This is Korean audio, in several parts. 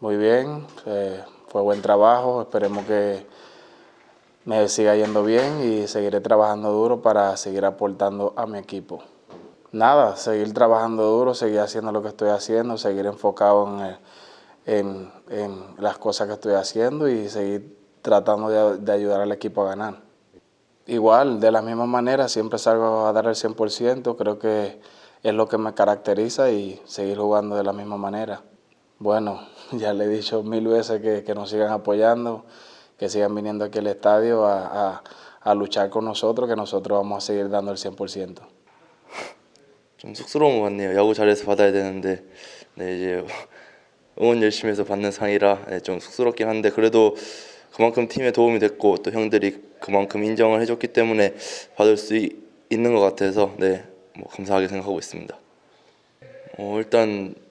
muy bien, eh, fue buen trabajo, esperemos que me siga yendo bien y seguiré trabajando duro para seguir aportando a mi equipo. Nada, seguir trabajando duro, seguir haciendo lo que estoy haciendo, seguir enfocado en, en, en las cosas que estoy haciendo y seguir tratando de, de ayudar al equipo a ganar. Igual, de la misma manera, siempre salgo a dar el 100%, creo que es lo que me caracteriza y seguir jugando de la misma manera. Bueno, ya le he dicho mil veces que, que nos sigan apoyando, que sigan viniendo aquí al estadio a, a- a luchar con nosotros, que nosotros vamos a seguir dando el 100%. 좀 쑥스러운 것 같네요. 야구 잘해서 받아야 되는데 네 이제 응원 열심히 해서 받는 상이라 네, 좀 쑥스럽긴 한데 그래도 그만큼 팀에 도움이 됐고 또 형들이 그만큼 인정을 해줬기 때문에 받을 수 이- 있는 것 같아서 네 뭐 감사하게 생각하고 있습니다. 어 일단 이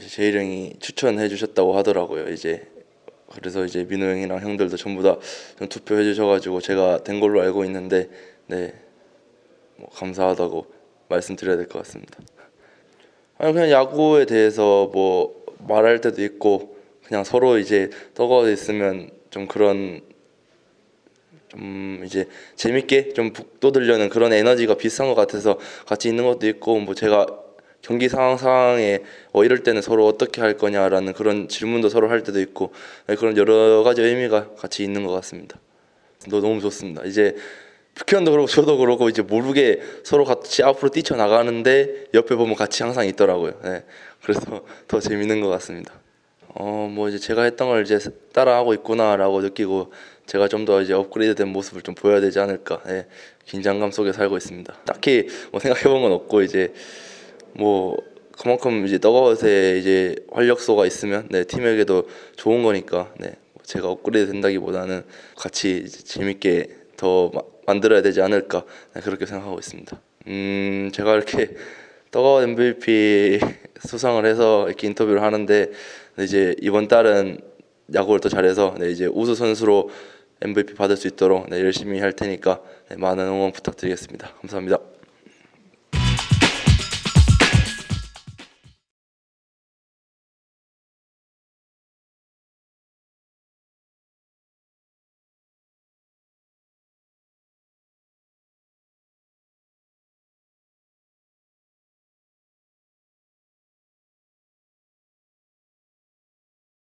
제 제일 형이 추천해 주셨다고 하더라고요. 이제 그래서 이제 민호 형이랑 형들도 전부 다좀 투표해 주셔가지고 제가 된 걸로 알고 있는데 네 뭐 감사하다고 말씀드려야 될 것 같습니다. 아니 그냥 야구에 대해서 뭐 말할 때도 있고 그냥 서로 이제 떠가져 있으면 좀 그런 좀 이제 재밌게 좀 북돋으려는 그런 에너지가 비슷한 것 같아서 같이 있는 것도 있고 뭐 제가 경기 상황 상황에 어 이럴 때는 서로 어떻게 할 거냐라는 그런 질문도 서로 할 때도 있고 네, 그런 여러 가지 의미가 같이 있는 것 같습니다. 너 너무 좋습니다. 이제 북현도 그렇고 저도 그렇고 이제 모르게 서로 같이 앞으로 뛰쳐 나가는데 옆에 보면 같이 항상 있더라고요. 네. 그래서 더 재밌는 것 같습니다. 어 뭐 이제 제가 했던 걸 이제 따라하고 있구나라고 느끼고 제가 좀 더 이제 업그레이드된 모습을 좀 보여야 되지 않을까. 예. 긴장감 속에 살고 있습니다. 딱히 뭐 생각해본 건 없고 이제 뭐 그만큼 이제 너가웃에 이제 활력소가 있으면 네 팀에게도 좋은 거니까 네 제가 업그레이드 된다기보다는 같이 재밌게 더 마- 만들어야 되지 않을까 네, 그렇게 생각하고 있습니다. 음 제가 이렇게 떡아웃 MVP 수상을 해서 이렇게 인터뷰를 하는데 네, 이제 이번 달은 야구를 더 잘해서 네, 이제 우수 선수로 MVP 받을 수 있도록 네, 열심히 할 테니까 네, 많은 응원 부탁드리겠습니다. 감사합니다.